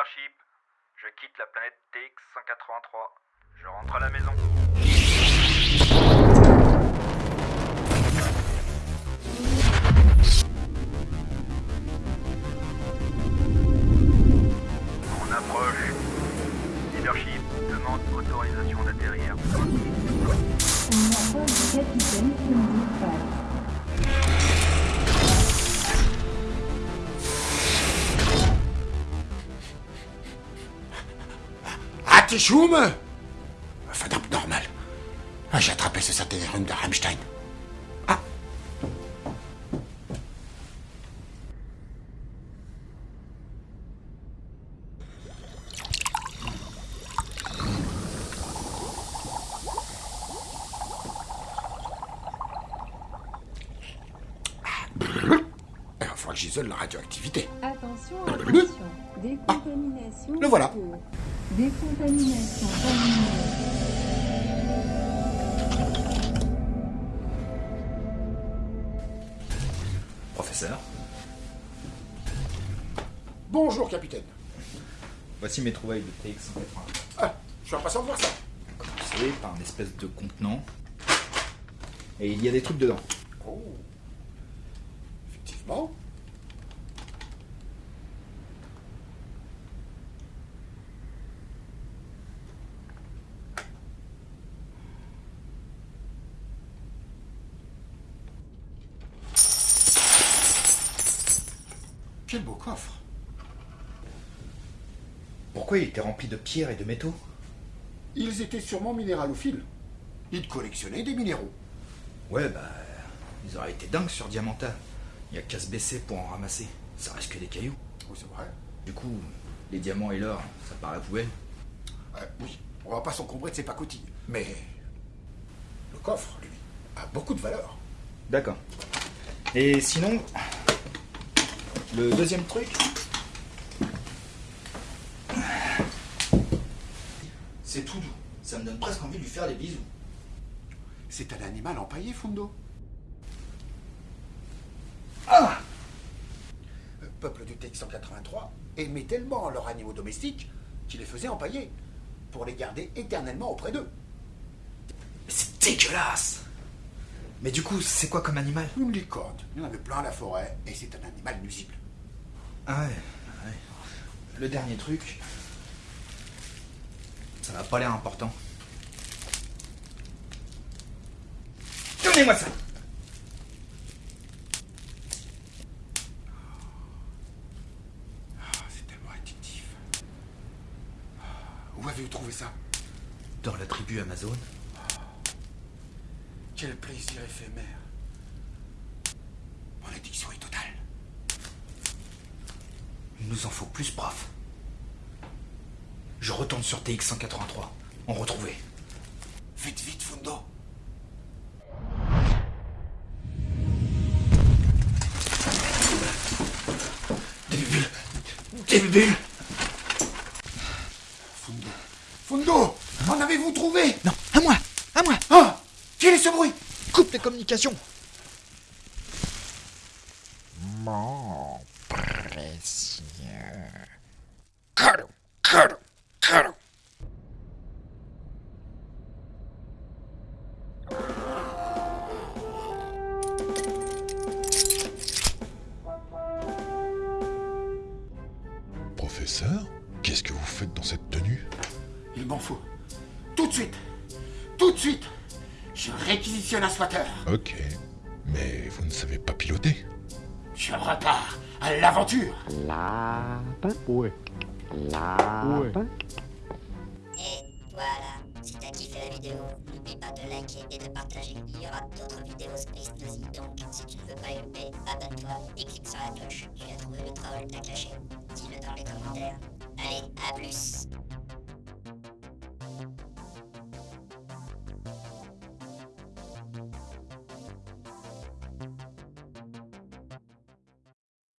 Leadership, je quitte la planète TX-183. Je rentre à la maison. On approche. Leadership demande autorisation d'atterrir. Capitaine. Ah, t'es choum Fadam, normal. Ah, J'ai attrapé ce satellite de Rammstein. Ah Il va falloir que j'isole la radioactivité. Attention, attention. Décontamination. Le voilà. Décontamination terminée. Professeur, Bonjour, capitaine. voici mes trouvailles de TX-180. Ah, je suis impatient de voir ça. Commencé par une espèce de contenant. Et il y a des trucs dedans. Oh. Effectivement. Quel beau coffre. Pourquoi il était rempli de pierres et de métaux? Ils étaient sûrement minéralophiles. Ils collectionnaient des minéraux. Ouais, bah. Ils auraient été dingues sur Diamanta. Il y a qu'à se baisser pour en ramasser. Ça reste que des cailloux. Oui, c'est vrai. Du coup, les diamants et l'or, ça paraît poubelle. Euh, oui, on va pas s'encombrer de ses pacotilles. Mais le coffre, lui, a beaucoup de valeur. D'accord. Et sinon, le deuxième truc. C'est tout doux. Ça me donne presque envie de lui faire des bisous. C'est un animal empaillé, Fundo. Ah Le peuple du TX-183 aimait tellement leurs animaux domestiques qu'ils les faisaient empailler pour les garder éternellement auprès d'eux. Mais c'est dégueulasse Mais du coup, c'est quoi comme animal? Une licorne, il y en avait plein à la forêt, et c'est un animal nuisible. Ah ouais, ouais. Le dernier truc. Ça n'a pas l'air important. Donnez-moi ça Ah, c'est tellement addictif. Ah, Où avez-vous trouvé ça? Dans la tribu Amazon Quel plaisir éphémère. Mon addiction est nous en faut plus, prof. Je retourne sur TX-183. On retrouvait. Vite, vite, Fundo. Des bulles Des bulles Fundo. Fundo En avez-vous trouvé? Non, à moi À moi Ah Quel est ce bruit Coupe les communications Mon précieux. Professeur, qu'est-ce que vous faites dans cette tenue? Il m'en faut. Tout de suite Tout de suite Je réquisitionne un swatter. Ok, mais vous ne savez pas piloter? Je repars à l'aventure. Lapin. Ouais. Lapin. Et voilà, si t'as kiffé la vidéo, n'oublie pas de liker et de partager. Il y aura d'autres vidéos Space Nazi, donc si tu ne veux pas louper, abonne-toi et clique sur la cloche. Tu as trouvé le troll, t'as caché. Dis-le dans les commentaires. Allez, à plus